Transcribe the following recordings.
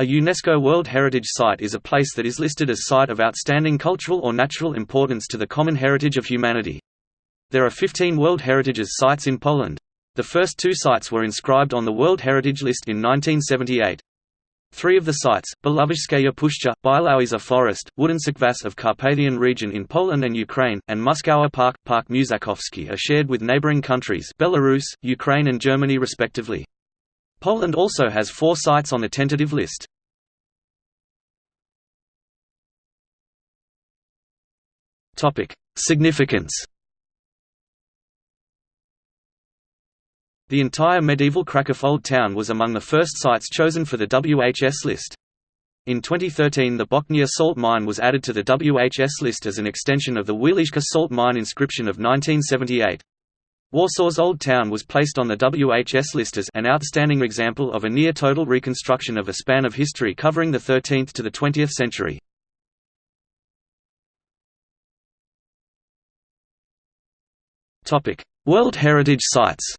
A UNESCO World Heritage Site is a place that is listed as Site of Outstanding Cultural or Natural Importance to the Common Heritage of Humanity. There are 15 World Heritages sites in Poland. The first two sites were inscribed on the World Heritage List in 1978. Three of the sites, Belovezhskaya Puszcza, Białowieża Forest, Wooden Tserkvas of Carpathian region in Poland and Ukraine, and Muskauer Park, Park Mużakowski are shared with neighboring countries Belarus, Ukraine and Germany respectively. Poland also has four sites on the tentative list. Significance The entire medieval Kraków Old Town was among the first sites chosen for the WHS list. In 2013 the Bochnia salt mine was added to the WHS list as an extension of the Wieliczka salt mine inscription of 1978. Warsaw's Old Town was placed on the WHS list as an outstanding example of a near-total reconstruction of a span of history covering the 13th to the 20th century. World Heritage Sites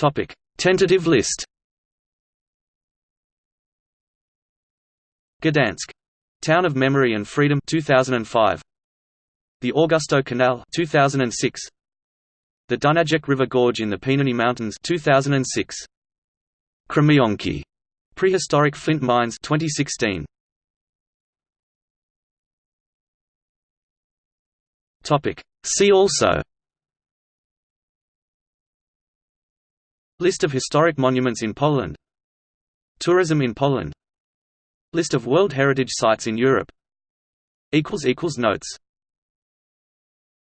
Topic: Tentative list. Gdansk. Town of Memory and Freedom 2005. The Augustów Canal 2006. The Dunajec River Gorge in the Pieniny Mountains 2006. Krzemionki. Prehistoric flint mines 2016. Topic. See also List of historic monuments in Poland Tourism in Poland List of World Heritage Sites in Europe Notes